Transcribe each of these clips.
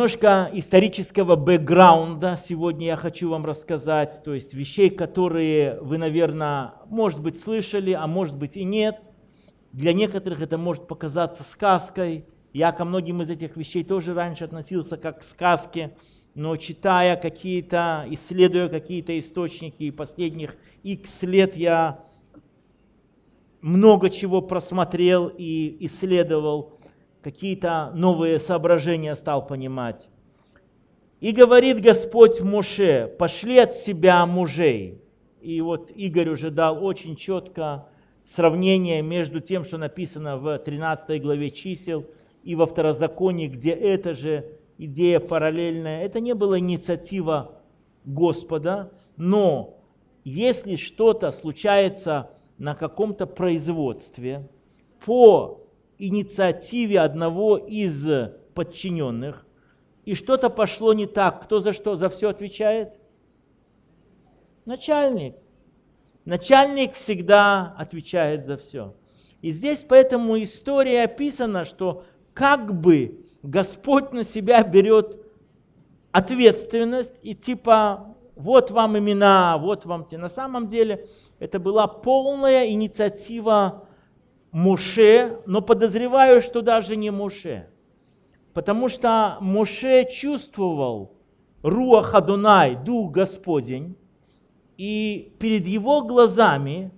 Немножко исторического бэкграунда сегодня я хочу вам рассказать, то есть вещей, которые вы, наверное, может быть, слышали, а может быть и нет. Для некоторых это может показаться сказкой. Я ко многим из этих вещей тоже раньше относился как к сказке, но читая какие-то, исследуя какие-то источники, последних X лет я много чего просмотрел и исследовал, какие-то новые соображения стал понимать. И говорит Господь Моше, пошли от себя мужей. И вот Игорь уже дал очень четко сравнение между тем, что написано в 13 главе чисел и во второзаконии, где эта же идея параллельная. Это не была инициатива Господа, но если что-то случается на каком-то производстве по инициативе одного из подчиненных, и что-то пошло не так, кто за что, за все отвечает? Начальник. Начальник всегда отвечает за все. И здесь поэтому история описана, что как бы Господь на себя берет ответственность и типа вот вам имена, вот вам те. На самом деле это была полная инициатива Муше, но подозреваю, что даже не Муше. Потому что Муше чувствовал Руах Адунай, Дух Господень, и перед его глазами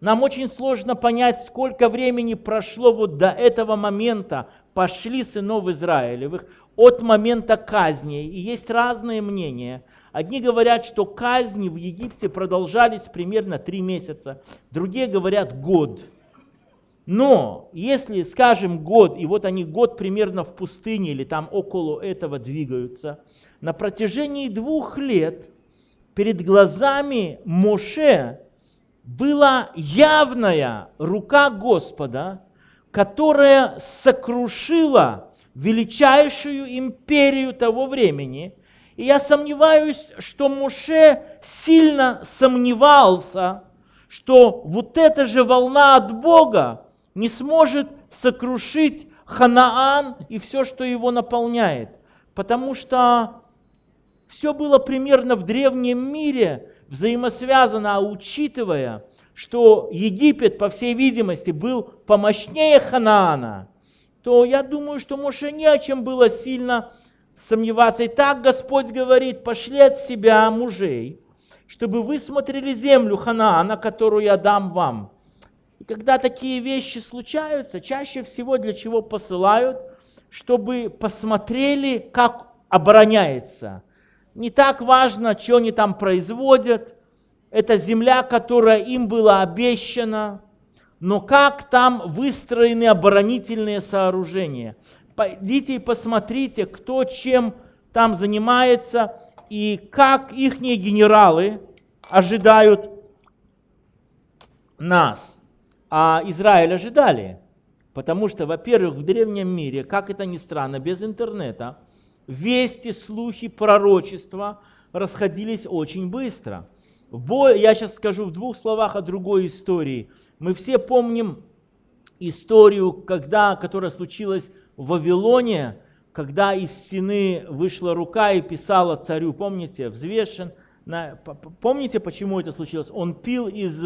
нам очень сложно понять, сколько времени прошло вот до этого момента, пошли сынов Израилевых, от момента казни. И есть разные мнения – Одни говорят, что казни в Египте продолжались примерно три месяца, другие говорят год. Но если, скажем, год, и вот они год примерно в пустыне или там около этого двигаются, на протяжении двух лет перед глазами Моше была явная рука Господа, которая сокрушила величайшую империю того времени – и я сомневаюсь, что Муше сильно сомневался, что вот эта же волна от Бога не сможет сокрушить Ханаан и все, что его наполняет. Потому что все было примерно в древнем мире взаимосвязано, а учитывая, что Египет, по всей видимости, был помощнее Ханаана, то я думаю, что Моше не о чем было сильно сомневаться. И так Господь говорит, пошли от себя мужей, чтобы вы смотрели землю Ханаана, которую я дам вам. И когда такие вещи случаются, чаще всего для чего посылают, чтобы посмотрели, как обороняется. Не так важно, что они там производят, это земля, которая им была обещана, но как там выстроены оборонительные сооружения. Пойдите и посмотрите, кто чем там занимается и как их генералы ожидают нас. А Израиль ожидали. Потому что, во-первых, в древнем мире, как это ни странно, без интернета, вести, слухи, пророчества расходились очень быстро. Я сейчас скажу в двух словах о другой истории. Мы все помним историю, когда, которая случилась в Вавилоне, когда из стены вышла рука и писала царю, помните, взвешен. Помните, почему это случилось? Он пил из,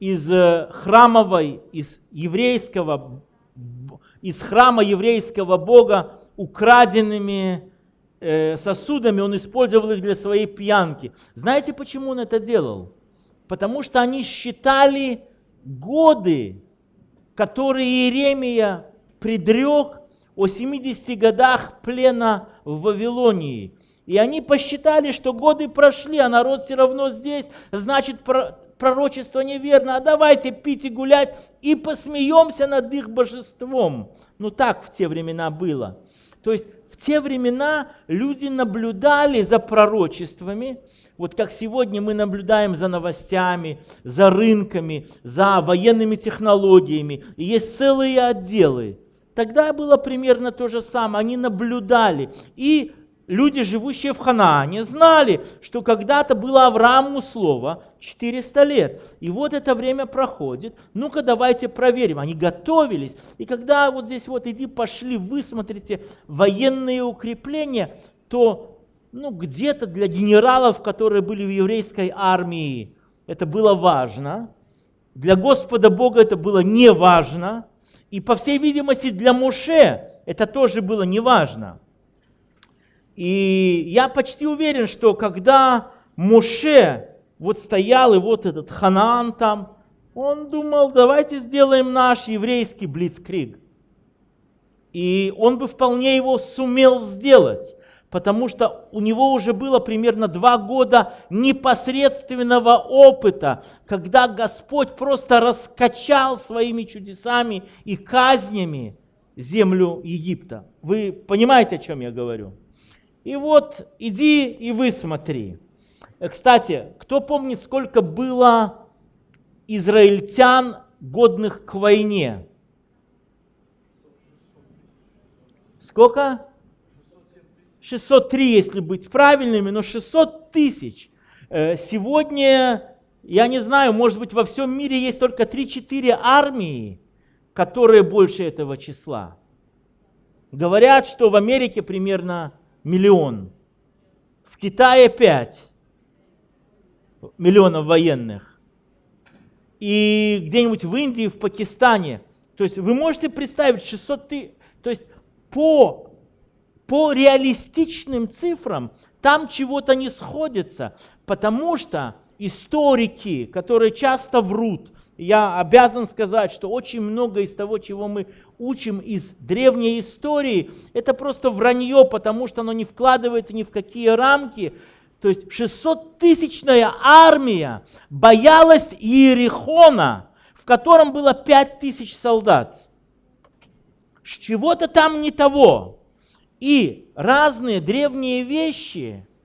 из храмовой, из еврейского, из храма еврейского бога украденными э, сосудами, он использовал их для своей пьянки. Знаете, почему он это делал? Потому что они считали годы, которые Иеремия предрек о 70 годах плена в Вавилонии. И они посчитали, что годы прошли, а народ все равно здесь, значит пророчество неверно, а давайте пить и гулять и посмеемся над их божеством. Ну так в те времена было. То есть в те времена люди наблюдали за пророчествами, вот как сегодня мы наблюдаем за новостями, за рынками, за военными технологиями. И есть целые отделы – Тогда было примерно то же самое. Они наблюдали. И люди, живущие в Ханаане, знали, что когда-то было Аврааму слово 400 лет. И вот это время проходит. Ну-ка давайте проверим. Они готовились. И когда вот здесь вот иди, пошли, вы смотрите военные укрепления, то ну, где-то для генералов, которые были в еврейской армии, это было важно. Для Господа Бога это было не важно. И по всей видимости для Моше это тоже было не важно. И я почти уверен, что когда Моше вот стоял, и вот этот Ханаан там, он думал, давайте сделаем наш еврейский блицкриг. И он бы вполне его сумел сделать, потому что у него уже было примерно два года непосредственного опыта, когда Господь просто раскачал своими чудесами и казнями землю Египта. Вы понимаете, о чем я говорю? И вот иди и высмотри. Э, кстати, кто помнит, сколько было израильтян, годных к войне? Сколько? 603, если быть правильными, но 600 тысяч. Э, сегодня, я не знаю, может быть, во всем мире есть только 3-4 армии, которые больше этого числа. Говорят, что в Америке примерно миллион. В Китае 5 миллионов военных. И где-нибудь в Индии, в Пакистане. То есть вы можете представить 600 тысяч. То есть по, по реалистичным цифрам там чего-то не сходится. Потому что историки, которые часто врут, я обязан сказать, что очень много из того, чего мы учим из древней истории, это просто вранье, потому что оно не вкладывается ни в какие рамки. То есть 600-тысячная армия боялась Иерихона, в котором было 5 тысяч солдат. Чего-то там не того. И разные древние вещи –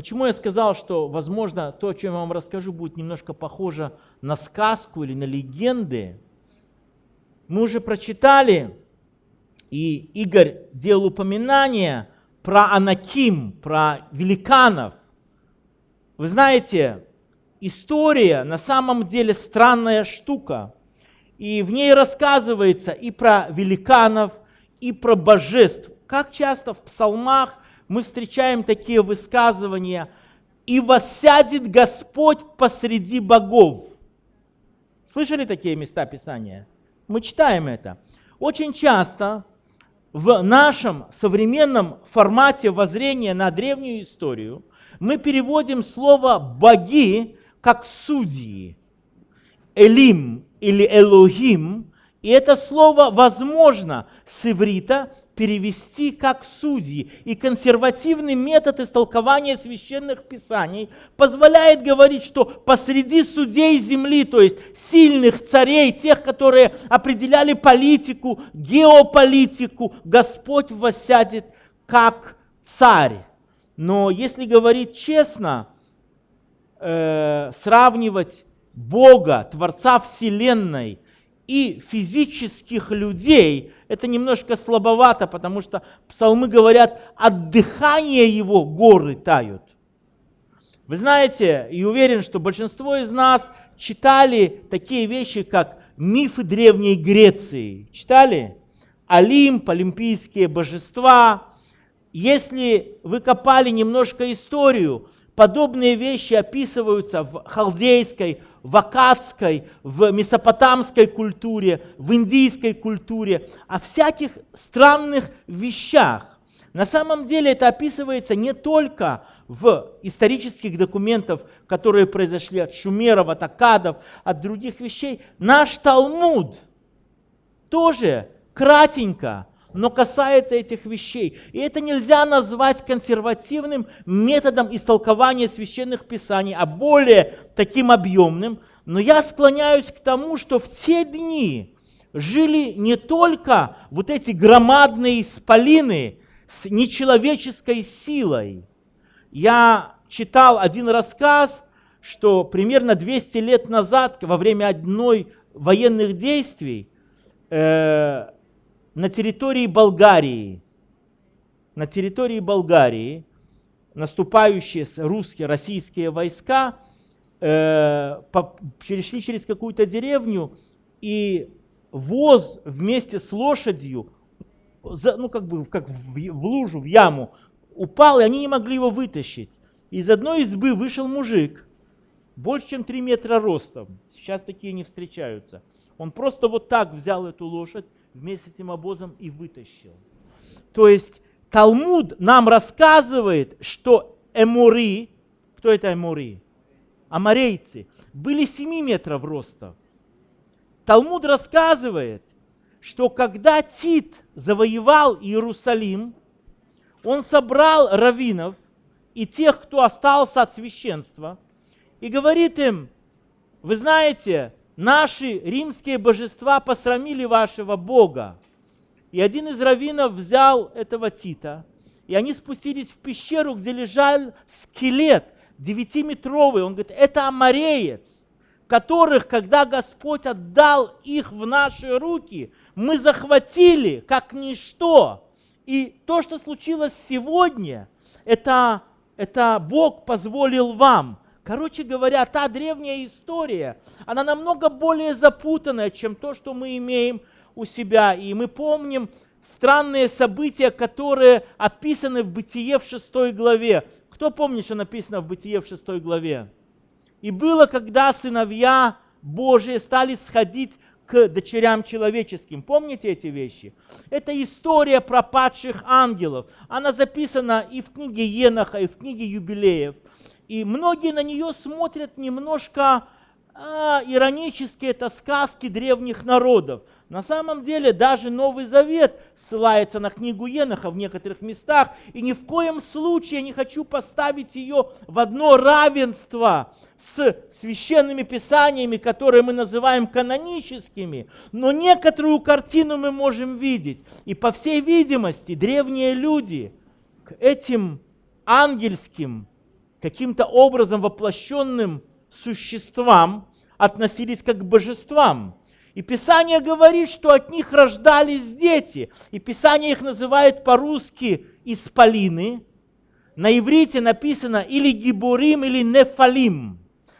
Почему я сказал, что, возможно, то, о чем я вам расскажу, будет немножко похоже на сказку или на легенды? Мы уже прочитали, и Игорь делал упоминание про Анаким, про великанов. Вы знаете, история на самом деле странная штука. И в ней рассказывается и про великанов, и про божеств. Как часто в псалмах мы встречаем такие высказывания «И воссядет Господь посреди богов». Слышали такие места Писания? Мы читаем это. Очень часто в нашем современном формате воззрения на древнюю историю мы переводим слово «боги» как «судьи». Элим или Элохим, и это слово возможно с иврита перевести как судьи. И консервативный метод истолкования священных писаний позволяет говорить, что посреди судей земли, то есть сильных царей, тех, которые определяли политику, геополитику, Господь воссядет как царь. Но если говорить честно, э, сравнивать Бога, Творца Вселенной и физических людей – это немножко слабовато, потому что псалмы говорят, от дыхания его горы тают. Вы знаете, и уверен, что большинство из нас читали такие вещи, как мифы Древней Греции. Читали? Олимп, олимпийские божества. Если вы копали немножко историю, подобные вещи описываются в халдейской, в акадской, в месопотамской культуре, в индийской культуре, о всяких странных вещах. На самом деле это описывается не только в исторических документах, которые произошли от шумеров, от акадов, от других вещей. Наш Талмуд тоже кратенько но касается этих вещей. И это нельзя назвать консервативным методом истолкования священных писаний, а более таким объемным. Но я склоняюсь к тому, что в те дни жили не только вот эти громадные исполины с нечеловеческой силой. Я читал один рассказ, что примерно 200 лет назад, во время одной военных действий, э, на территории Болгарии, на территории Болгарии наступающие русские, российские войска э, по, перешли через какую-то деревню, и воз вместе с лошадью, за, ну как бы как в, в лужу, в яму, упал, и они не могли его вытащить. Из одной избы вышел мужик, больше чем 3 метра ростом. Сейчас такие не встречаются. Он просто вот так взял эту лошадь вместе с этим обозом и вытащил. То есть Талмуд нам рассказывает, что эмури, кто это эмури? Амарейцы, были 7 метров роста. Талмуд рассказывает, что когда Тит завоевал Иерусалим, он собрал раввинов и тех, кто остался от священства, и говорит им, вы знаете, наши римские божества посрамили вашего Бога. И один из раввинов взял этого Тита, и они спустились в пещеру, где лежал скелет девятиметровый. Он говорит, это амареец, которых, когда Господь отдал их в наши руки, мы захватили как ничто. И то, что случилось сегодня, это, это Бог позволил вам. Короче говоря, та древняя история, она намного более запутанная, чем то, что мы имеем у себя. И мы помним странные события, которые описаны в Бытие в 6 главе. Кто помнит, что написано в Бытие в 6 главе? И было, когда сыновья Божии стали сходить к дочерям человеческим. Помните эти вещи? Это история пропадших ангелов. Она записана и в книге Еноха, и в книге Юбилеев. И многие на нее смотрят немножко а, иронически, это сказки древних народов. На самом деле даже Новый Завет ссылается на книгу Еноха в некоторых местах, и ни в коем случае я не хочу поставить ее в одно равенство с священными писаниями, которые мы называем каноническими, но некоторую картину мы можем видеть. И по всей видимости древние люди к этим ангельским, каким-то образом воплощенным существам относились как к божествам – и Писание говорит, что от них рождались дети. И Писание их называет по-русски исполины. На иврите написано или гибурим, или нефалим.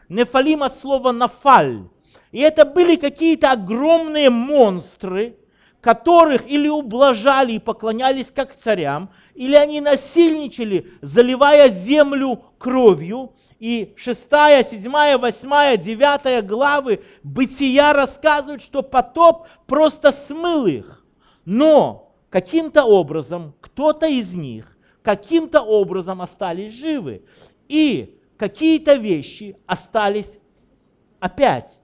Нефалим от слова нафаль. И это были какие-то огромные монстры, которых или ублажали и поклонялись как царям, или они насильничали, заливая землю кровью, и 6, 7, 8, 9 главы Бытия рассказывают, что потоп просто смыл их. Но каким-то образом кто-то из них каким-то образом остались живы. И какие-то вещи остались опять.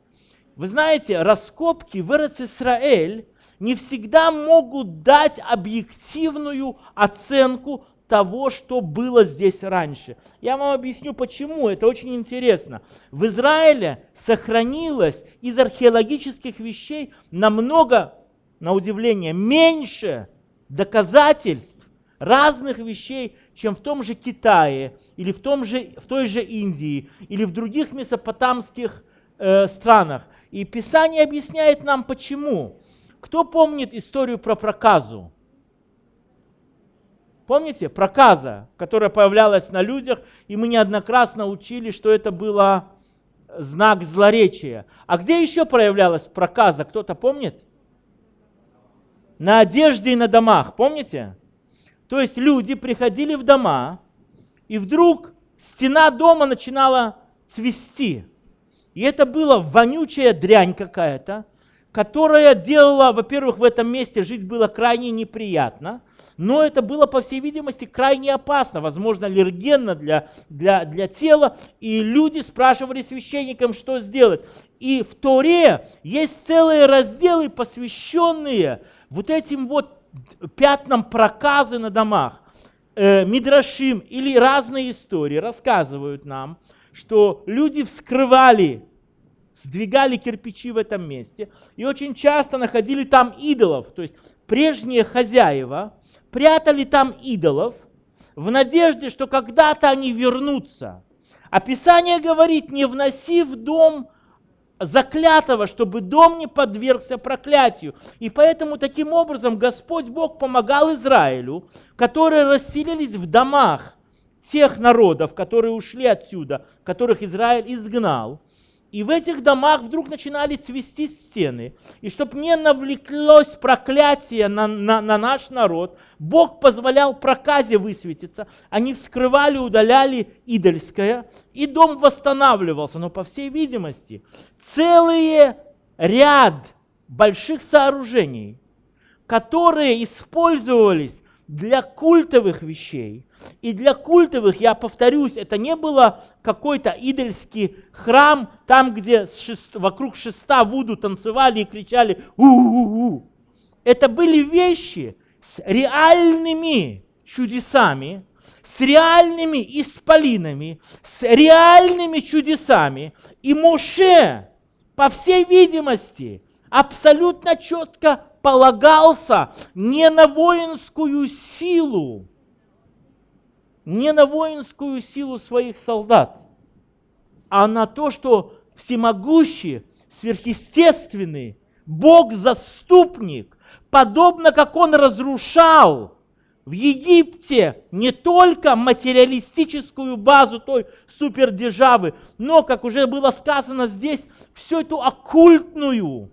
Вы знаете, раскопки в Израиль не всегда могут дать объективную оценку того, что было здесь раньше. Я вам объясню почему, это очень интересно. В Израиле сохранилось из археологических вещей намного, на удивление, меньше доказательств разных вещей, чем в том же Китае, или в, том же, в той же Индии, или в других месопотамских э, странах. И Писание объясняет нам почему. Кто помнит историю про проказу? Помните? Проказа, которая появлялась на людях, и мы неоднократно учили, что это было знак злоречия. А где еще проявлялась проказа? Кто-то помнит? На одежде и на домах, помните? То есть люди приходили в дома, и вдруг стена дома начинала цвести. И это была вонючая дрянь какая-то, которая делала, во-первых, в этом месте жить было крайне неприятно – но это было, по всей видимости, крайне опасно, возможно, аллергенно для, для, для тела, и люди спрашивали священникам, что сделать. И в Торе есть целые разделы, посвященные вот этим вот пятнам проказы на домах. Э, Мидрашим или разные истории рассказывают нам, что люди вскрывали сдвигали кирпичи в этом месте и очень часто находили там идолов. То есть прежние хозяева прятали там идолов в надежде, что когда-то они вернутся. А Писание говорит, не вноси в дом заклятого, чтобы дом не подвергся проклятию. И поэтому таким образом Господь Бог помогал Израилю, которые расселились в домах тех народов, которые ушли отсюда, которых Израиль изгнал. И в этих домах вдруг начинали цвести стены. И чтобы не навлеклось проклятие на, на, на наш народ, Бог позволял проказе высветиться. Они вскрывали, удаляли идольское, и дом восстанавливался. Но, по всей видимости, целый ряд больших сооружений, которые использовались для культовых вещей, и для культовых, я повторюсь, это не было какой-то идольский храм, там, где шест, вокруг шеста Вуду танцевали и кричали у-у-у. Это были вещи с реальными чудесами, с реальными исполинами, с реальными чудесами. И Моше, по всей видимости, абсолютно четко полагался не на воинскую силу, не на воинскую силу своих солдат, а на то, что всемогущий, сверхъестественный, Бог-заступник, подобно как Он разрушал в Египте не только материалистическую базу той супердержавы, но, как уже было сказано здесь, всю эту оккультную,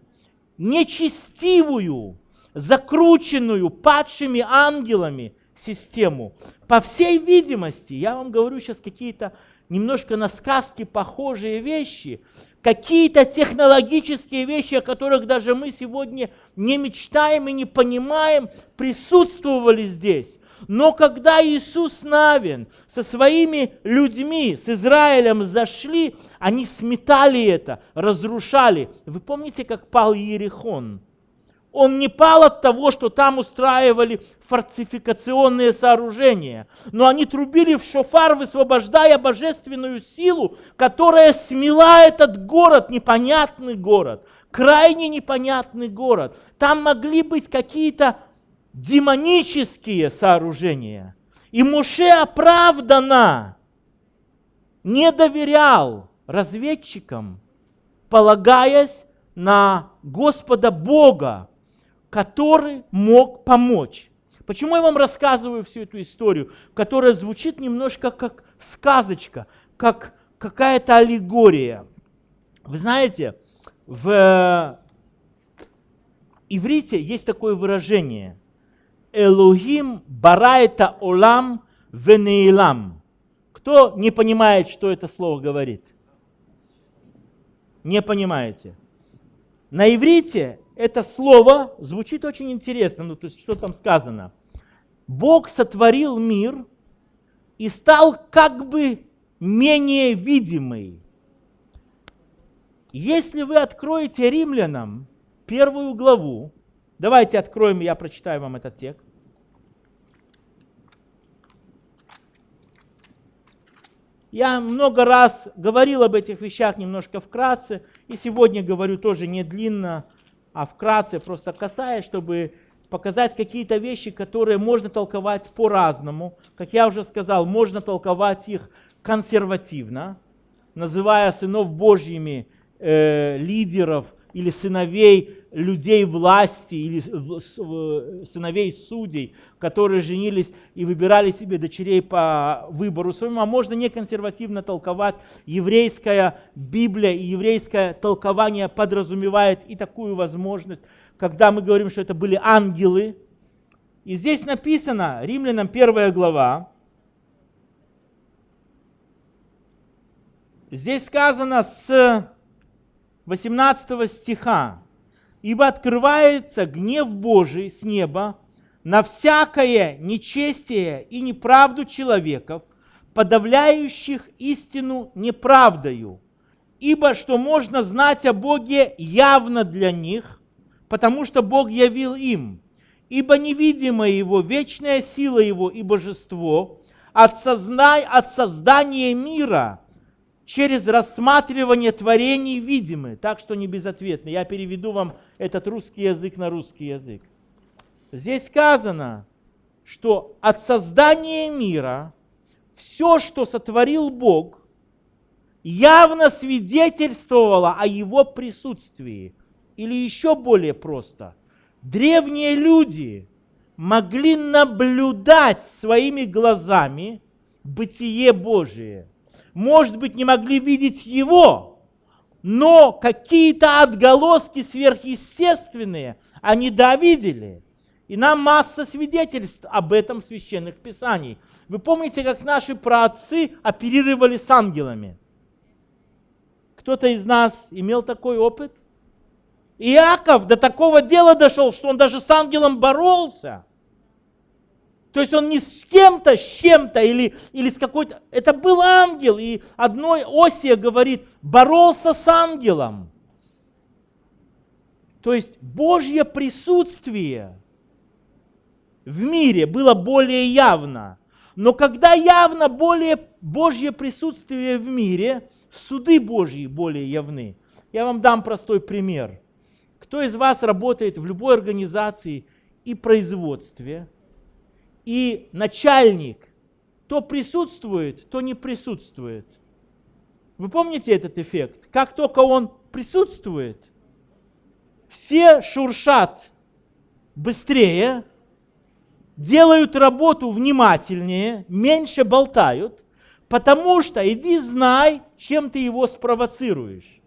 нечестивую, закрученную падшими ангелами систему. По всей видимости, я вам говорю сейчас какие-то немножко на сказки похожие вещи, какие-то технологические вещи, о которых даже мы сегодня не мечтаем и не понимаем, присутствовали здесь. Но когда Иисус Навин со своими людьми, с Израилем зашли, они сметали это, разрушали. Вы помните, как пал Иерихон? Он не пал от того, что там устраивали фортификационные сооружения, но они трубили в шофар, высвобождая божественную силу, которая смела этот город, непонятный город, крайне непонятный город. Там могли быть какие-то демонические сооружения. И Муше оправданно не доверял разведчикам, полагаясь на Господа Бога, который мог помочь. Почему я вам рассказываю всю эту историю, которая звучит немножко как сказочка, как какая-то аллегория? Вы знаете, в иврите есть такое выражение «Элохим бараэта олам венеилам». Кто не понимает, что это слово говорит? Не понимаете? На иврите это слово звучит очень интересно. Ну, то есть, что там сказано? Бог сотворил мир и стал как бы менее видимый. Если вы откроете римлянам первую главу, давайте откроем, я прочитаю вам этот текст. Я много раз говорил об этих вещах немножко вкратце, и сегодня говорю тоже не длинно, а вкратце просто касаясь, чтобы показать какие-то вещи, которые можно толковать по-разному. Как я уже сказал, можно толковать их консервативно, называя сынов Божьими э, лидеров или сыновей людей власти, или сыновей судей, которые женились и выбирали себе дочерей по выбору своему, а можно не консервативно толковать. Еврейская Библия и еврейское толкование подразумевает и такую возможность, когда мы говорим, что это были ангелы. И здесь написано, Римлянам 1 глава, здесь сказано с 18 стиха, ибо открывается гнев Божий с неба на всякое нечестие и неправду человеков, подавляющих истину неправдою, ибо что можно знать о Боге явно для них, потому что Бог явил им, ибо невидимая Его, вечная сила Его и божество от, созна... от создания мира – через рассматривание творений видимы, так что не безответно. Я переведу вам этот русский язык на русский язык. Здесь сказано, что от создания мира все, что сотворил Бог, явно свидетельствовало о его присутствии. Или еще более просто, древние люди могли наблюдать своими глазами бытие Божие. Может быть, не могли видеть его, но какие-то отголоски сверхъестественные они да видели. И нам масса свидетельств об этом священных писаниях. Вы помните, как наши праотцы оперировали с ангелами? Кто-то из нас имел такой опыт? Иаков до такого дела дошел, что он даже с ангелом боролся. То есть он не с кем-то, с чем-то или, или с какой-то... Это был ангел. И одной Осия говорит, боролся с ангелом. То есть Божье присутствие в мире было более явно. Но когда явно более Божье присутствие в мире, суды Божьи более явны. Я вам дам простой пример. Кто из вас работает в любой организации и производстве – и начальник то присутствует, то не присутствует. Вы помните этот эффект? Как только он присутствует, все шуршат быстрее, делают работу внимательнее, меньше болтают, потому что иди знай, чем ты его спровоцируешь.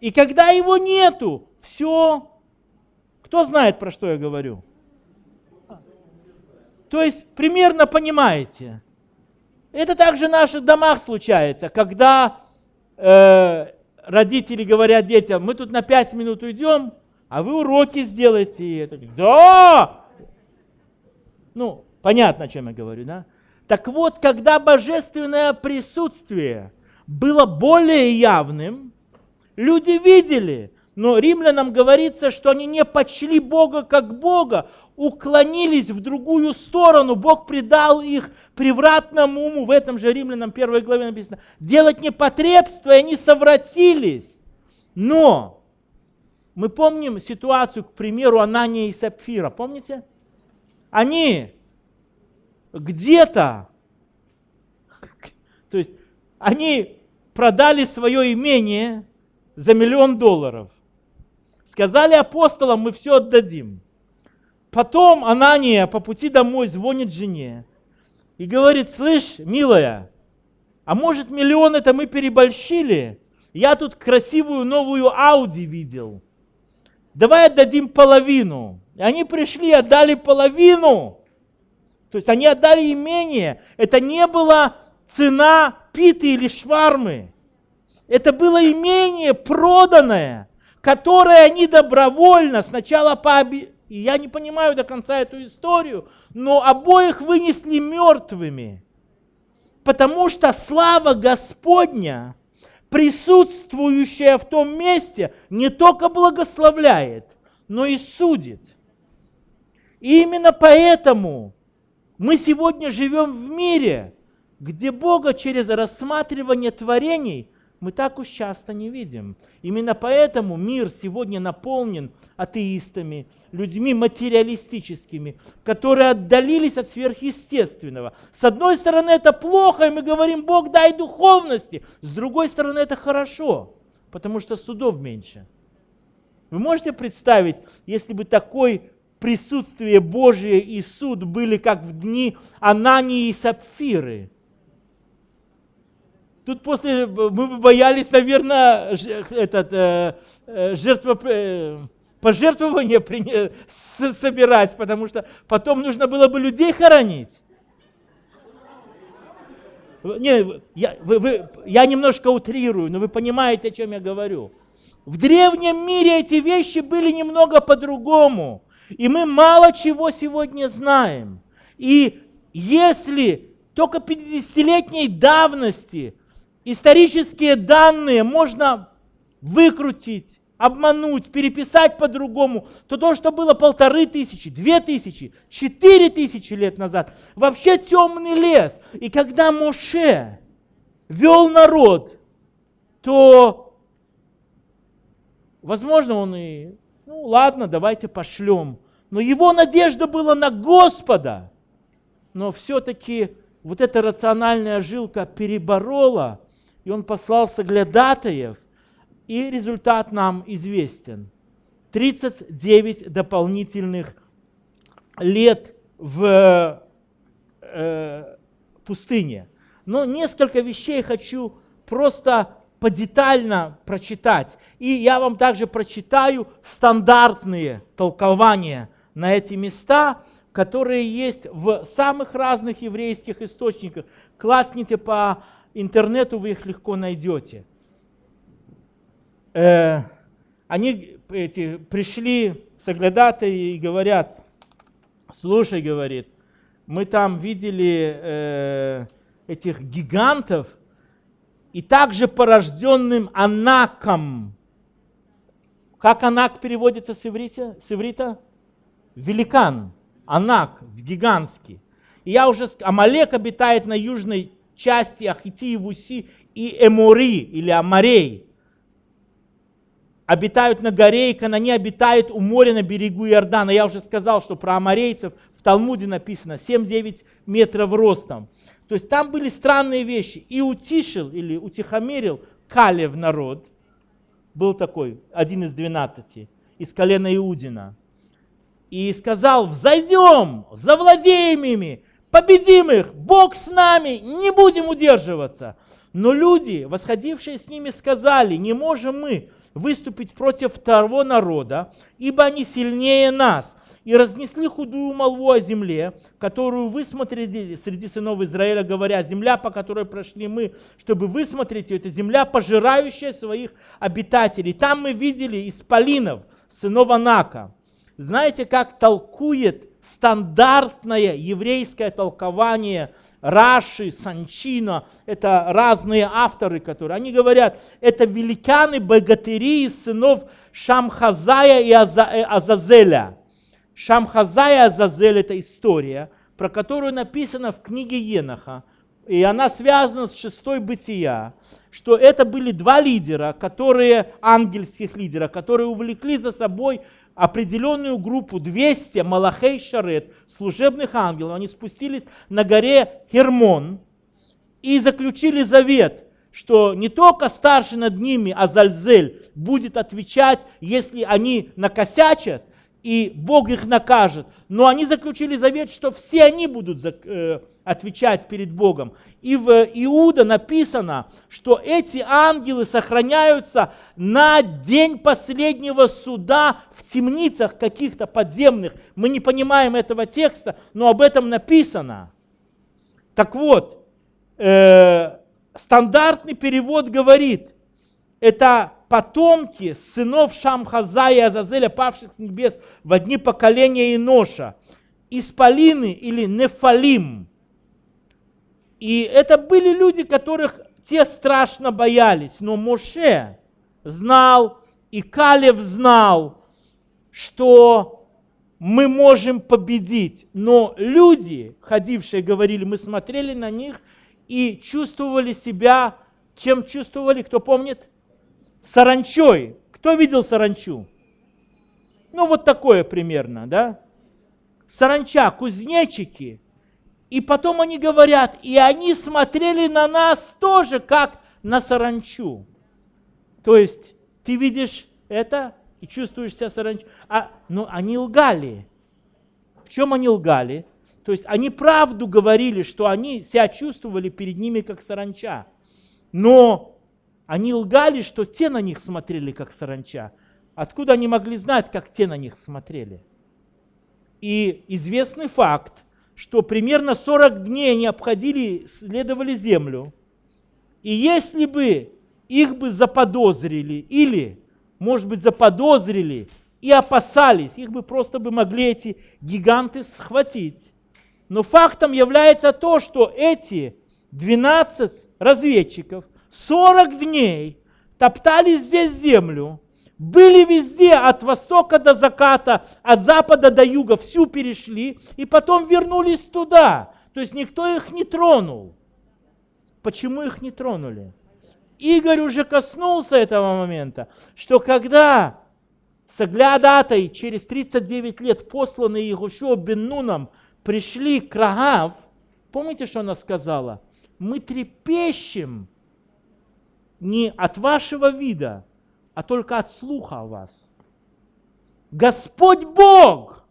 И когда его нету, все, кто знает, про что я говорю? То есть примерно понимаете. Это также в наших домах случается, когда э, родители говорят детям, мы тут на 5 минут уйдем, а вы уроки сделайте. Да! Ну, понятно, о чем я говорю, да? Так вот, когда божественное присутствие было более явным, люди видели, но римлянам говорится, что они не почли Бога как Бога, уклонились в другую сторону. Бог предал их превратному уму. В этом же римлянам первой главе написано. Делать непотребство, и они совратились. Но мы помним ситуацию, к примеру, Анания и Сапфира. Помните? Они где-то, то есть они продали свое имение за миллион долларов – Сказали апостолам, мы все отдадим. Потом Анания по пути домой звонит жене и говорит, слышь, милая, а может миллион это мы переборщили? Я тут красивую новую Ауди видел. Давай отдадим половину. И они пришли и отдали половину. То есть они отдали имение. Это не была цена питы или швармы. Это было имение проданное которые они добровольно сначала пооби... И я не понимаю до конца эту историю, но обоих вынесли мертвыми. Потому что слава Господня, присутствующая в том месте, не только благословляет, но и судит. И именно поэтому мы сегодня живем в мире, где Бога через рассматривание творений мы так уж часто не видим. Именно поэтому мир сегодня наполнен атеистами, людьми материалистическими, которые отдалились от сверхъестественного. С одной стороны это плохо, и мы говорим, Бог дай духовности. С другой стороны это хорошо, потому что судов меньше. Вы можете представить, если бы такое присутствие Божие и суд были как в дни Анании и Сапфиры – Тут после мы боялись, наверное, этот, э, э, жертво, э, пожертвования при, собирать, потому что потом нужно было бы людей хоронить. Не, я, вы, вы, я немножко утрирую, но вы понимаете, о чем я говорю. В древнем мире эти вещи были немного по-другому. И мы мало чего сегодня знаем. И если только 50-летней давности исторические данные можно выкрутить, обмануть, переписать по-другому, то то, что было полторы тысячи, две тысячи, четыре тысячи лет назад, вообще темный лес. И когда Моше вел народ, то, возможно, он и, ну ладно, давайте пошлем. Но его надежда была на Господа. Но все-таки вот эта рациональная жилка переборола и он послал соглядатаев, и результат нам известен. 39 дополнительных лет в э, пустыне. Но несколько вещей хочу просто подетально прочитать. И я вам также прочитаю стандартные толкования на эти места, которые есть в самых разных еврейских источниках. Классните по интернету, вы их легко найдете. Э, они эти, пришли соглядатые и говорят, слушай, говорит, мы там видели э, этих гигантов, и также порожденным анаком. Как анак переводится с иврита? С иврита? Великан, анак, гигантский. И я уже Амалек обитает на южной части Ахити и Эмори или Амарей. Обитают на горе, и Канани обитают у моря на берегу Иордана. Я уже сказал, что про амарейцев в Талмуде написано 7-9 метров ростом. То есть там были странные вещи. И утишил или утихомирил Калев народ, был такой, один из двенадцати, из колена Иудина. И сказал, взойдем, завладеем ими, победим их, Бог с нами, не будем удерживаться. Но люди, восходившие с ними, сказали, не можем мы выступить против второго народа, ибо они сильнее нас и разнесли худую молву о земле, которую вы смотрели среди сынов Израиля, говоря, земля, по которой прошли мы, чтобы высмотреть ее, это земля, пожирающая своих обитателей. Там мы видели исполинов, сынов Анака. Знаете, как толкует стандартное еврейское толкование Раши, Санчина, это разные авторы, которые, они говорят, это великаны, богатыри из сынов Шамхазая и э, Азазеля. Шамхаза и Азазель – это история, про которую написано в книге Еноха, и она связана с шестой бытия, что это были два лидера, которые, ангельских лидера, которые увлекли за собой определенную группу, 200 Малахей Шарет, служебных ангелов. Они спустились на горе Хермон и заключили завет, что не только старший над ними Азальзель будет отвечать, если они накосячат, и Бог их накажет. Но они заключили завет, что все они будут э, отвечать перед Богом. И в Иуда написано, что эти ангелы сохраняются на день последнего суда в темницах каких-то подземных. Мы не понимаем этого текста, но об этом написано. Так вот, э, стандартный перевод говорит, это потомки сынов Шамхаза и Азазеля, павших с небес в одни поколения Иноша, Исполины или Нефалим. И это были люди, которых те страшно боялись. Но Моше знал, и Калев знал, что мы можем победить. Но люди, ходившие, говорили, мы смотрели на них и чувствовали себя, чем чувствовали, кто помнит? Саранчой. Кто видел саранчу? Ну, вот такое примерно, да? Саранча, кузнечики. И потом они говорят, и они смотрели на нас тоже, как на саранчу. То есть ты видишь это и чувствуешь себя саранчой. А, но они лгали. В чем они лгали? То есть они правду говорили, что они себя чувствовали перед ними как саранча. Но они лгали, что те на них смотрели, как саранча. Откуда они могли знать, как те на них смотрели? И известный факт, что примерно 40 дней они обходили, следовали землю. И если бы их бы заподозрили или, может быть, заподозрили и опасались, их бы просто бы могли эти гиганты схватить. Но фактом является то, что эти 12 разведчиков 40 дней топтали здесь землю, были везде, от востока до заката, от запада до юга, всю перешли, и потом вернулись туда. То есть никто их не тронул. Почему их не тронули? Игорь уже коснулся этого момента, что когда Саглядатай через 39 лет посланные Егушо бен Нуном пришли к Рагав, помните, что она сказала? Мы трепещем не от вашего вида, а только от слуха о вас. Господь Бог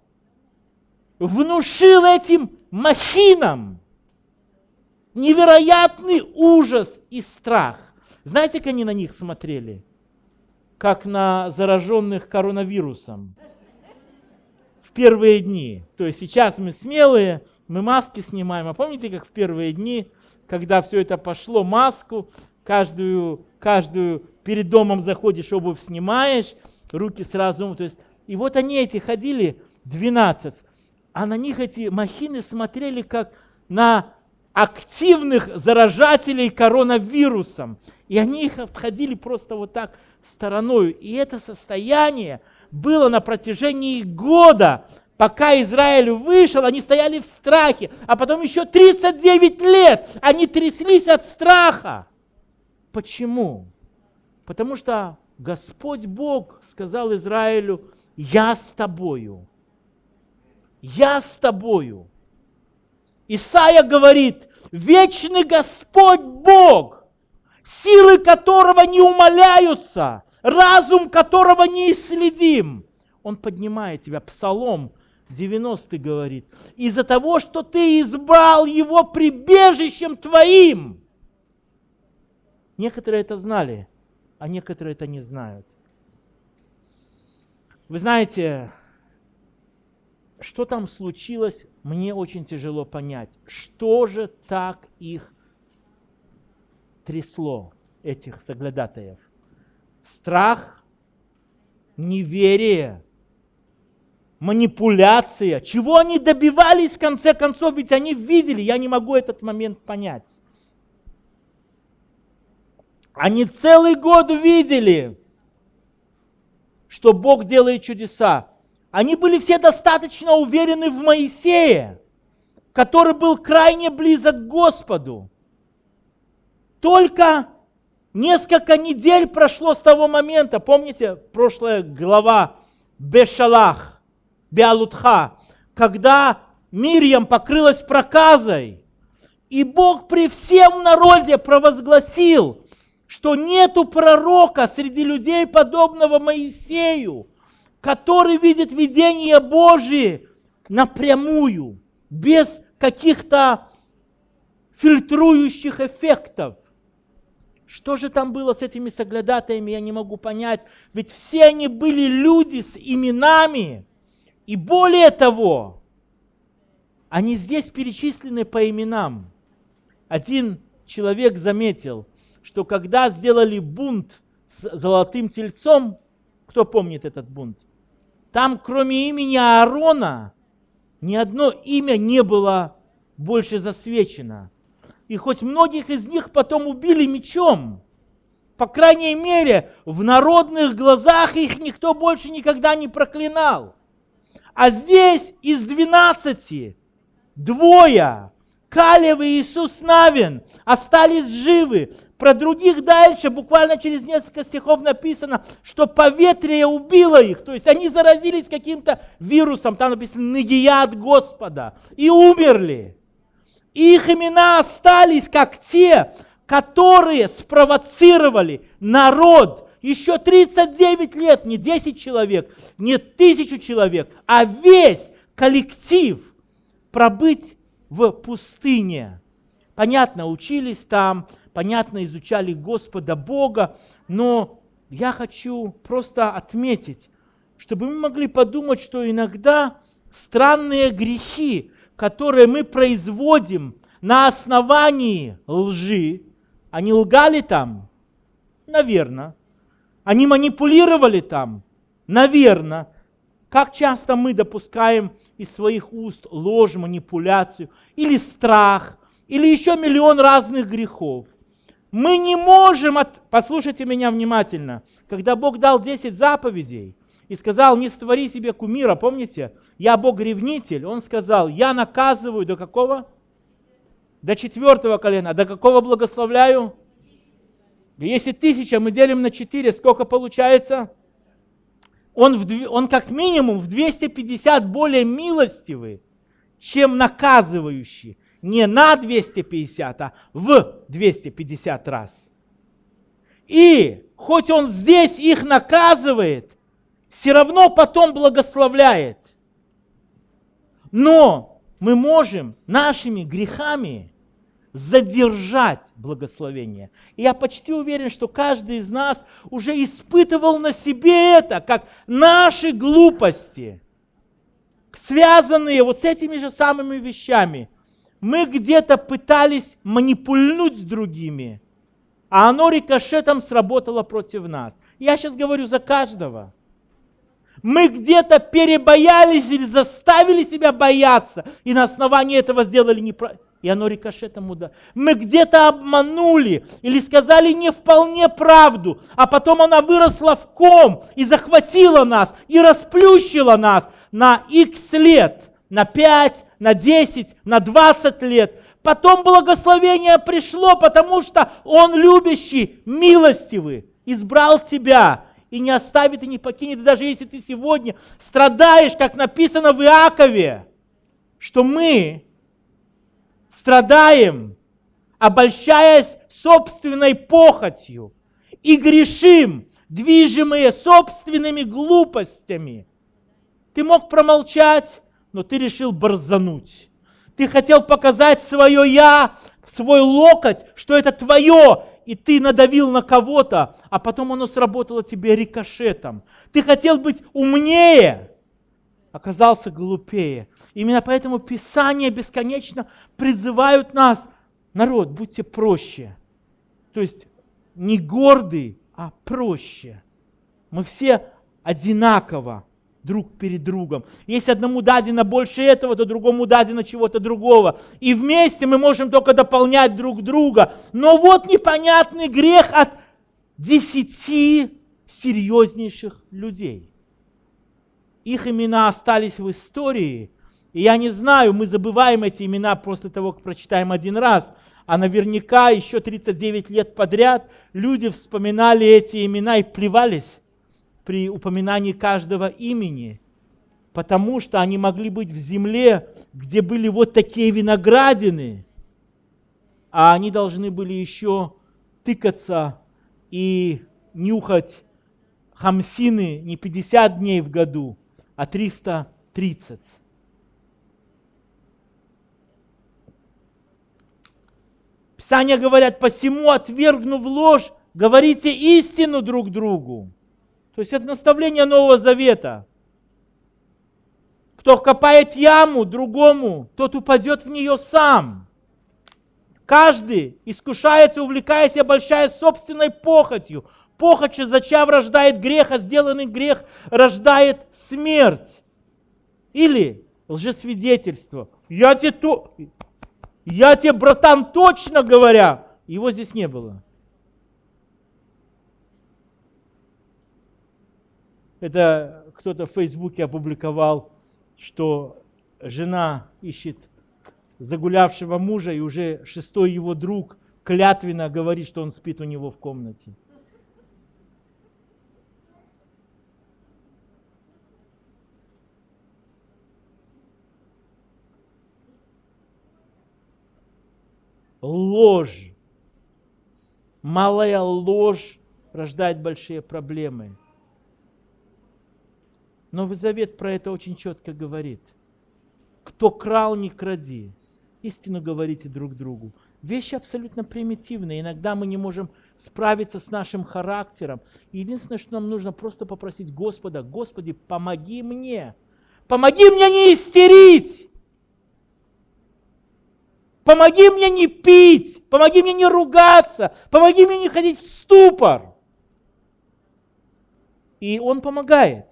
внушил этим махинам невероятный ужас и страх. Знаете, как они на них смотрели? Как на зараженных коронавирусом в первые дни. То есть сейчас мы смелые, мы маски снимаем. А помните, как в первые дни, когда все это пошло, маску, каждую, каждую перед домом заходишь, обувь снимаешь, руки сразу, то есть, и вот они эти ходили, 12, а на них эти махины смотрели как на активных заражателей коронавирусом. И они их обходили просто вот так стороной. И это состояние было на протяжении года, пока Израиль вышел, они стояли в страхе, а потом еще 39 лет они тряслись от страха. Почему? Потому что Господь Бог сказал Израилю, я с тобою. Я с тобою. Исаия говорит, вечный Господь Бог, силы которого не умоляются, разум которого не исследим. Он поднимает тебя. Псалом 90 говорит, из-за того, что ты избрал его прибежищем твоим. Некоторые это знали, а некоторые это не знают. Вы знаете, что там случилось, мне очень тяжело понять. Что же так их трясло, этих соглядатаев? Страх, неверие, манипуляция. Чего они добивались в конце концов? Ведь они видели, я не могу этот момент понять. Они целый год видели, что Бог делает чудеса. Они были все достаточно уверены в Моисее, который был крайне близок к Господу. Только несколько недель прошло с того момента, помните, прошлая глава Бешалах, Биалутха, когда Мирьям покрылась проказой, и Бог при всем народе провозгласил, что нету пророка среди людей, подобного Моисею, который видит видение Божие напрямую, без каких-то фильтрующих эффектов. Что же там было с этими соглядатаями, я не могу понять. Ведь все они были люди с именами. И более того, они здесь перечислены по именам. Один человек заметил, что когда сделали бунт с золотым тельцом, кто помнит этот бунт? Там, кроме имени Аарона, ни одно имя не было больше засвечено. И хоть многих из них потом убили мечом, по крайней мере, в народных глазах их никто больше никогда не проклинал. А здесь из двенадцати двое, Калев и Иисус Навин, остались живы. Про других дальше, буквально через несколько стихов написано, что поветрие убило их. То есть они заразились каким-то вирусом, там написано «Нагия от Господа» и умерли. Их имена остались как те, которые спровоцировали народ еще 39 лет, не 10 человек, не тысячу человек, а весь коллектив пробыть в пустыне. Понятно, учились там, понятно, изучали Господа Бога, но я хочу просто отметить, чтобы мы могли подумать, что иногда странные грехи, которые мы производим на основании лжи, они лгали там? Наверное. Они манипулировали там? Наверное. Как часто мы допускаем из своих уст ложь, манипуляцию или страх, или еще миллион разных грехов. Мы не можем, от... послушайте меня внимательно, когда Бог дал 10 заповедей и сказал, не створи себе кумира, помните, я Бог-ревнитель, Он сказал, я наказываю до какого? До четвертого колена. До какого благословляю? Если тысяча мы делим на четыре, сколько получается? Он, в, он как минимум в 250 более милостивый, чем наказывающий не на 250, а в 250 раз. И хоть он здесь их наказывает, все равно потом благословляет. Но мы можем нашими грехами задержать благословение. И я почти уверен, что каждый из нас уже испытывал на себе это, как наши глупости, связанные вот с этими же самыми вещами. Мы где-то пытались манипульнуть другими, а оно рикошетом сработало против нас. Я сейчас говорю за каждого. Мы где-то перебоялись или заставили себя бояться, и на основании этого сделали неправильно и оно рикошетом ударило. Мы где-то обманули или сказали не вполне правду, а потом она выросла в ком и захватила нас, и расплющила нас на x лет, на 5, на 10, на 20 лет. Потом благословение пришло, потому что Он любящий, милостивый, избрал тебя и не оставит и не покинет. И даже если ты сегодня страдаешь, как написано в Иакове, что мы страдаем, обольщаясь собственной похотью, и грешим, движимые собственными глупостями. Ты мог промолчать, но ты решил борзануть. Ты хотел показать свое «я», свой локоть, что это твое, и ты надавил на кого-то, а потом оно сработало тебе рикошетом. Ты хотел быть умнее, оказался глупее. Именно поэтому Писание бесконечно призывают нас, народ, будьте проще. То есть не гордый, а проще. Мы все одинаково друг перед другом. Если одному дадено больше этого, то другому дадено чего-то другого. И вместе мы можем только дополнять друг друга. Но вот непонятный грех от десяти серьезнейших людей. Их имена остались в истории. И я не знаю, мы забываем эти имена после того, как прочитаем один раз. А наверняка еще 39 лет подряд люди вспоминали эти имена и плевались при упоминании каждого имени. Потому что они могли быть в земле, где были вот такие виноградины. А они должны были еще тыкаться и нюхать хамсины не 50 дней в году, а 330. Писания говорят, посему, отвергнув ложь, говорите истину друг другу. То есть это наставление Нового Завета. Кто копает яму другому, тот упадет в нее сам. Каждый искушается, увлекаясь и обольщаясь собственной похотью. Похоть зачав рождает грех, а сделанный грех рождает смерть. Или лжесвидетельство. Я тебе, то... я тебе, братан, точно говоря, его здесь не было. Это кто-то в Фейсбуке опубликовал, что жена ищет загулявшего мужа, и уже шестой его друг клятвенно говорит, что он спит у него в комнате. ложь. Малая ложь рождает большие проблемы. Новый Завет про это очень четко говорит. Кто крал, не кради. Истину говорите друг другу. Вещи абсолютно примитивные. Иногда мы не можем справиться с нашим характером. Единственное, что нам нужно, просто попросить Господа, Господи, помоги мне. Помоги мне не истерить. Помоги мне не пить, помоги мне не ругаться, помоги мне не ходить в ступор. И Он помогает.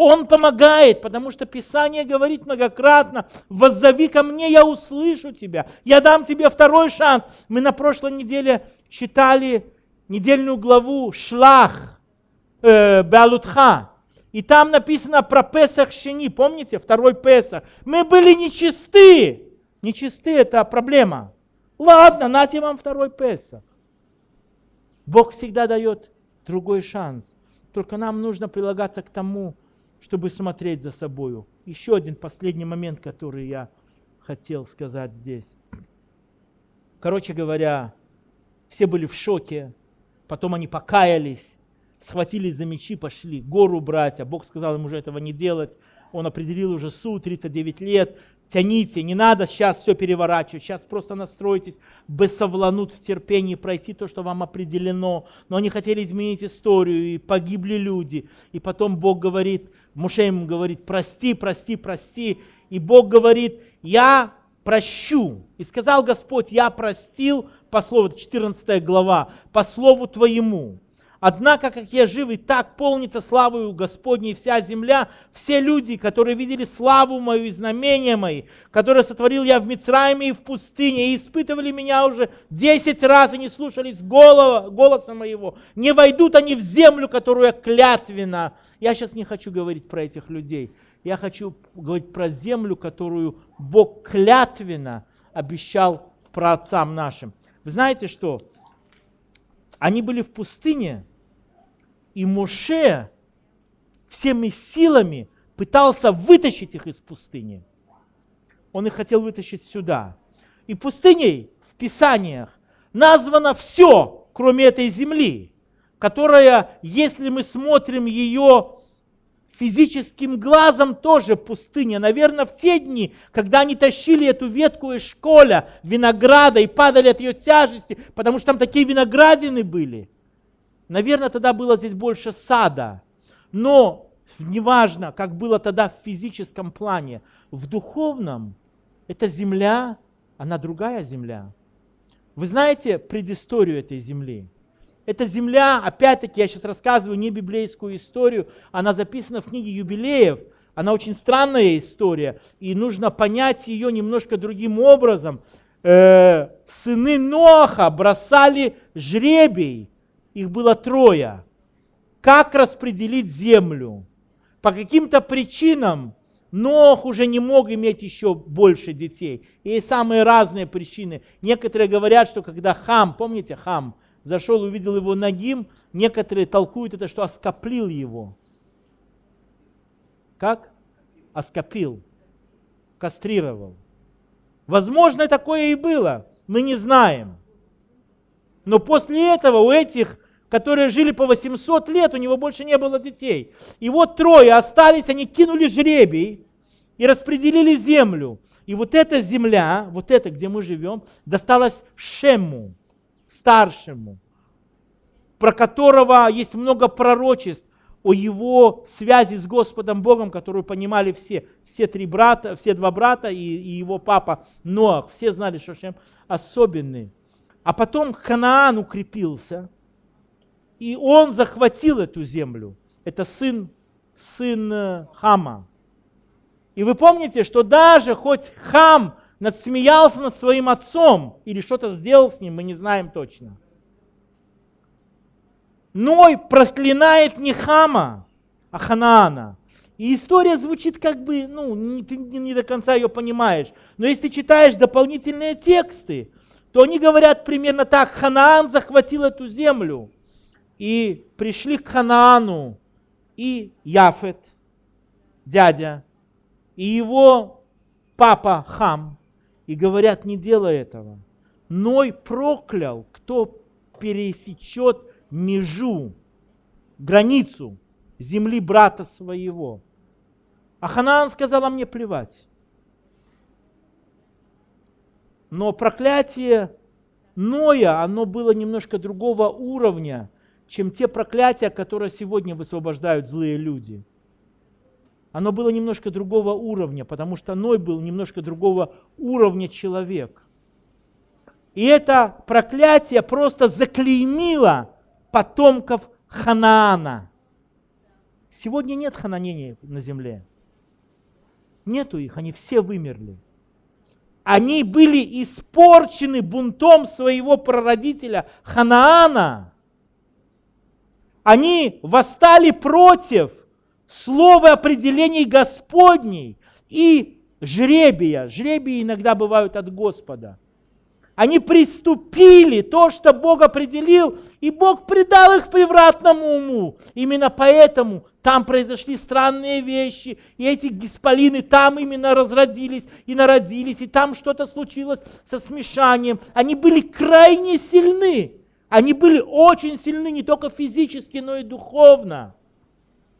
Он помогает, потому что Писание говорит многократно, воззови ко мне, я услышу тебя, я дам тебе второй шанс. Мы на прошлой неделе читали недельную главу Шлах э, Беалутха. И там написано про Песах Шени, помните, второй Песах. Мы были нечисты, Нечисты – это проблема. Ладно, нате вам второй Песах. Бог всегда дает другой шанс. Только нам нужно прилагаться к тому, чтобы смотреть за собою. Еще один последний момент, который я хотел сказать здесь. Короче говоря, все были в шоке, потом они покаялись, схватились за мечи, пошли гору брать, а Бог сказал им уже этого не делать. Он определил уже суд, 39 лет, тяните, не надо сейчас все переворачивать, сейчас просто настройтесь, бессовланут в терпении пройти то, что вам определено. Но они хотели изменить историю, и погибли люди. И потом Бог говорит, Муше ему говорит, прости, прости, прости. И Бог говорит, я прощу. И сказал Господь, я простил, по слову, 14 глава, по слову твоему. Однако, как я жив, и так полнится славою Господней вся земля, все люди, которые видели славу мою и знамения мои, которые сотворил я в Мицраиме и в пустыне, и испытывали меня уже десять раз и не слушались голова, голоса моего, не войдут они в землю, которую я клятвенно. Я сейчас не хочу говорить про этих людей. Я хочу говорить про землю, которую Бог клятвенно обещал про отцам нашим. Вы знаете что? Они были в пустыне, и Моше всеми силами пытался вытащить их из пустыни. Он их хотел вытащить сюда. И пустыней в Писаниях названо все, кроме этой земли, которая, если мы смотрим ее физическим глазом, тоже пустыня. Наверное, в те дни, когда они тащили эту ветку из школя, винограда, и падали от ее тяжести, потому что там такие виноградины были – Наверное, тогда было здесь больше сада. Но неважно, как было тогда в физическом плане, в духовном эта земля, она другая земля. Вы знаете предысторию этой земли? Эта земля, опять-таки, я сейчас рассказываю не библейскую историю, она записана в книге юбилеев, она очень странная история, и нужно понять ее немножко другим образом. Э, сыны Ноаха бросали жребий их было трое. Как распределить землю? По каким-то причинам Нох уже не мог иметь еще больше детей. И есть самые разные причины. Некоторые говорят, что когда Хам, помните Хам, зашел, увидел его ногим, некоторые толкуют это, что оскоплил его. Как? Оскопил. Кастрировал. Возможно, такое и было. Мы не знаем. Но после этого у этих которые жили по 800 лет, у него больше не было детей. И вот трое остались, они кинули жребий и распределили землю. И вот эта земля, вот эта, где мы живем, досталась Шему, старшему, про которого есть много пророчеств о его связи с Господом Богом, которую понимали все, все три брата, все два брата и, и его папа Ноах. Все знали, что Шем особенный. А потом Ханаан укрепился – и он захватил эту землю. Это сын, сын э, Хама. И вы помните, что даже хоть Хам надсмеялся над своим отцом или что-то сделал с ним, мы не знаем точно. Ной проклинает не Хама, а Ханаана. И история звучит как бы, ну, не, не до конца ее понимаешь. Но если ты читаешь дополнительные тексты, то они говорят примерно так. Ханаан захватил эту землю и пришли к Ханаану и Яфет, дядя, и его папа Хам, и говорят, не делай этого. Ной проклял, кто пересечет межу, границу земли брата своего. А Ханаан сказал, а мне плевать. Но проклятие Ноя, оно было немножко другого уровня, чем те проклятия, которые сегодня высвобождают злые люди. Оно было немножко другого уровня, потому что Ной был немножко другого уровня человек. И это проклятие просто заклеймило потомков Ханаана. Сегодня нет хананений на земле. Нету их, они все вымерли. Они были испорчены бунтом своего прародителя Ханаана. Они восстали против слова определений Господней и жребия. Жребии иногда бывают от Господа. Они приступили то, что Бог определил, и Бог предал их превратному уму. Именно поэтому там произошли странные вещи, и эти гисполины там именно разродились и народились, и там что-то случилось со смешанием. Они были крайне сильны Они были очень сильны не только физически, но и духовно.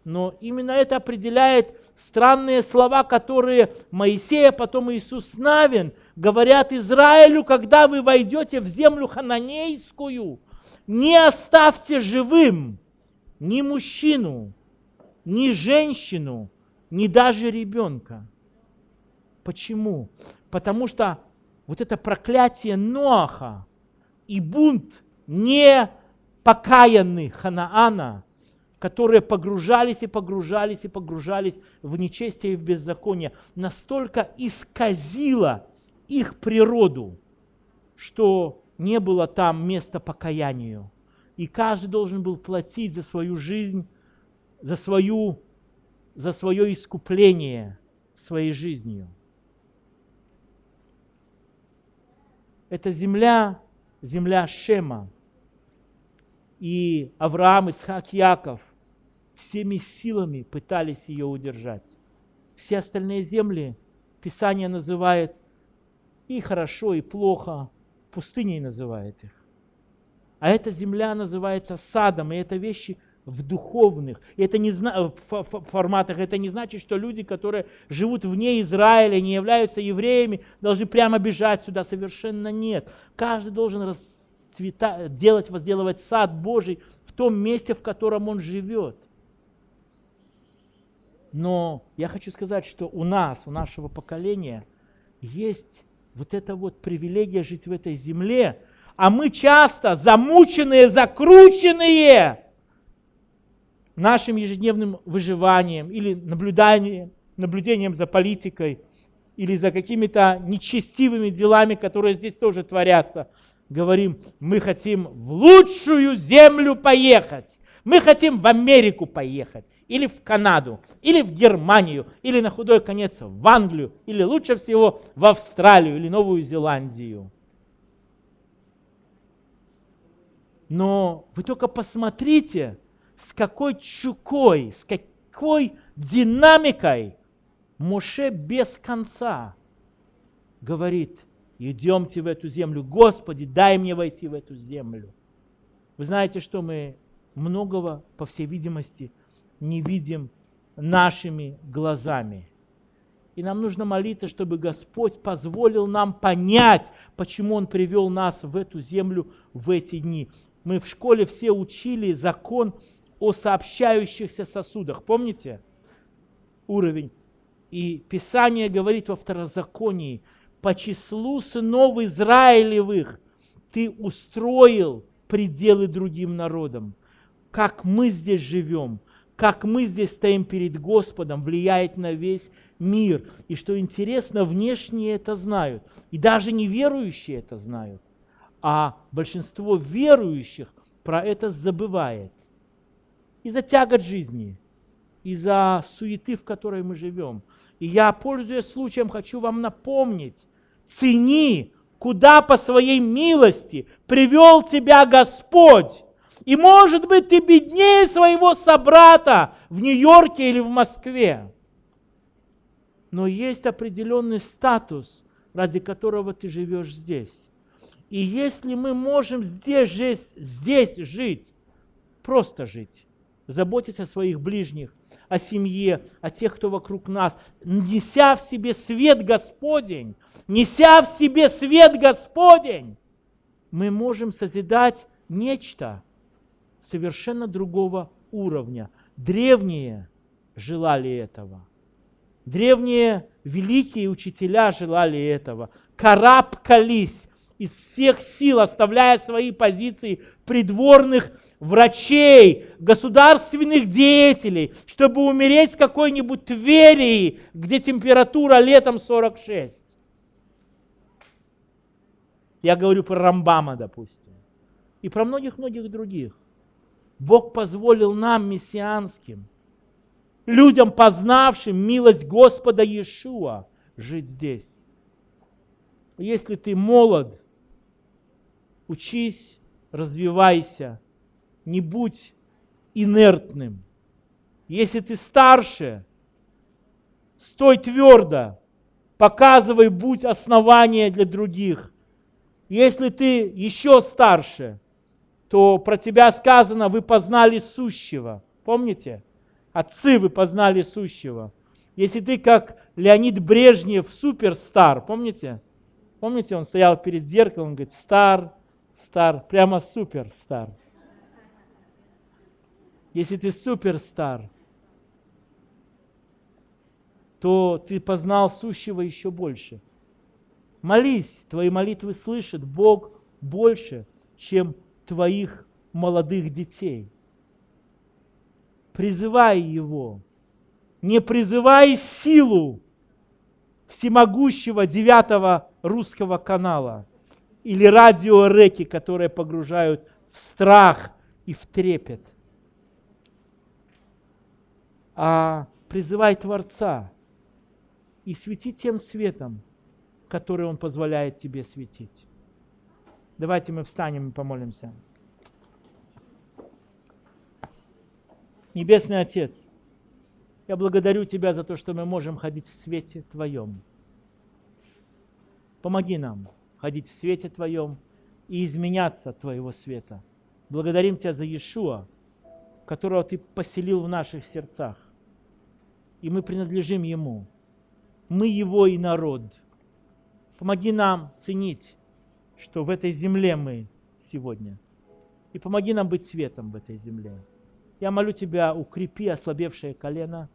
Но именно это определяет странные слова, которые Моисей, потом Иисус Навин говорят Израилю, когда вы войдете в землю хананейскую, не оставьте живым ни мужчину, ни женщину, ни даже ребенка. Почему? Потому что вот это проклятие Ноаха и бунт непокаянных Ханаана, которые погружались и погружались и погружались в нечестие и в беззаконие, настолько исказило их природу, что не было там места покаянию. И каждый должен был платить за свою жизнь, за, свою, за свое искупление своей жизнью. Это земля, земля Шема. И Авраам, Исхак, Яков всеми силами пытались ее удержать. Все остальные земли Писание называет и хорошо, и плохо, пустыней называет их. А эта земля называется садом, и это вещи в духовных. И это не в форматах. Это не значит, что люди, которые живут вне Израиля, не являются евреями, должны прямо бежать сюда. Совершенно нет. Каждый должен расцвета, делать, возделывать сад Божий в том месте, в котором он живет. Но я хочу сказать, что у нас, у нашего поколения есть вот эта вот привилегия жить в этой земле, а мы часто замученные, закрученные нашим ежедневным выживанием или наблюданием, наблюдением за политикой или за какими-то нечестивыми делами, которые здесь тоже творятся, говорим, мы хотим в лучшую землю поехать, мы хотим в Америку поехать, или в Канаду, или в Германию, или на худой конец в Англию, или лучше всего в Австралию или Новую Зеландию. Но вы только посмотрите, с какой чукой, с какой динамикой Моше без конца говорит, идемте в эту землю, Господи, дай мне войти в эту землю. Вы знаете, что мы многого, по всей видимости, не видим нашими глазами. И нам нужно молиться, чтобы Господь позволил нам понять, почему Он привел нас в эту землю в эти дни. Мы в школе все учили закон о сообщающихся сосудах. Помните уровень? И Писание говорит во второзаконии, по числу сынов Израилевых ты устроил пределы другим народам. Как мы здесь живем, как мы здесь стоим перед Господом, влияет на весь мир. И что интересно, внешние это знают. И даже неверующие это знают. А большинство верующих про это забывает. Из-за тягот жизни, из-за суеты, в которой мы живем. И я, пользуясь случаем, хочу вам напомнить, цени, куда по своей милости привел тебя Господь. И может быть ты беднее своего собрата в Нью-Йорке или в Москве. Но есть определенный статус, ради которого ты живешь здесь. И если мы можем здесь жить, здесь жить, просто жить, заботиться о своих ближних, о семье, о тех, кто вокруг нас, неся в себе свет Господень, неся в себе свет Господень, мы можем созидать нечто, совершенно другого уровня. Древние желали этого. Древние великие учителя желали этого. Карабкались из всех сил, оставляя свои позиции придворных врачей, государственных деятелей, чтобы умереть в какой-нибудь Тверии, где температура летом 46. Я говорю про Рамбама, допустим, и про многих-многих других. Бог позволил нам, мессианским, людям, познавшим милость Господа Иешуа, жить здесь. Если ты молод, учись, развивайся, не будь инертным. Если ты старше, стой твердо, показывай, будь основание для других. Если ты еще старше, то про тебя сказано, вы познали сущего. Помните? Отцы, вы познали сущего. Если ты как Леонид Брежнев, суперстар, помните? Помните, он стоял перед зеркалом, говорит, стар, стар, прямо суперстар. Если ты суперстар, то ты познал сущего еще больше. Молись, твои молитвы слышит Бог больше, чем твоих молодых детей. Призывай Его. Не призывай силу всемогущего девятого русского канала или радиореки, которые погружают в страх и в трепет. А призывай Творца и свети тем светом, который Он позволяет тебе светить. Давайте мы встанем и помолимся. Небесный Отец, я благодарю Тебя за то, что мы можем ходить в свете Твоем. Помоги нам ходить в свете Твоем и изменяться от Твоего света. Благодарим Тебя за Иешуа, которого Ты поселил в наших сердцах. И мы принадлежим Ему. Мы Его и народ. Помоги нам ценить, что в этой земле мы сегодня. И помоги нам быть светом в этой земле. Я молю Тебя, укрепи ослабевшее колено.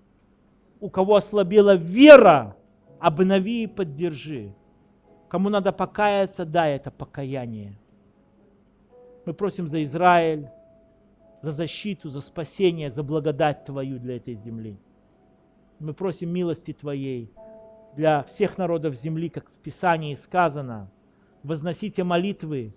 У кого ослабела вера, обнови и поддержи. Кому надо покаяться, дай это покаяние. Мы просим за Израиль, за защиту, за спасение, за благодать Твою для этой земли. Мы просим милости Твоей для всех народов земли, как в Писании сказано. Возносите молитвы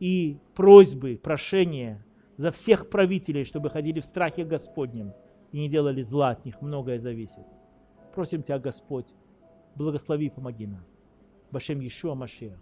и просьбы, прошения за всех правителей, чтобы ходили в страхе Господнем и не делали зла от них. Многое зависит. Просим Тебя, Господь, благослови и помоги нам. Башем Иешуа Машех.